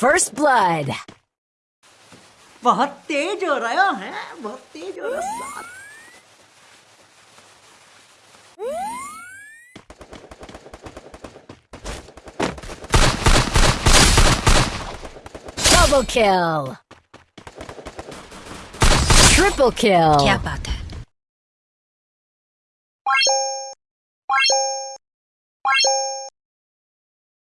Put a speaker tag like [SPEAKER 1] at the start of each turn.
[SPEAKER 1] First blood.
[SPEAKER 2] बहुत तेज हो रहा है बहुत तेज हो रहा है
[SPEAKER 1] Double kill. Triple kill.
[SPEAKER 3] Yeah, about that.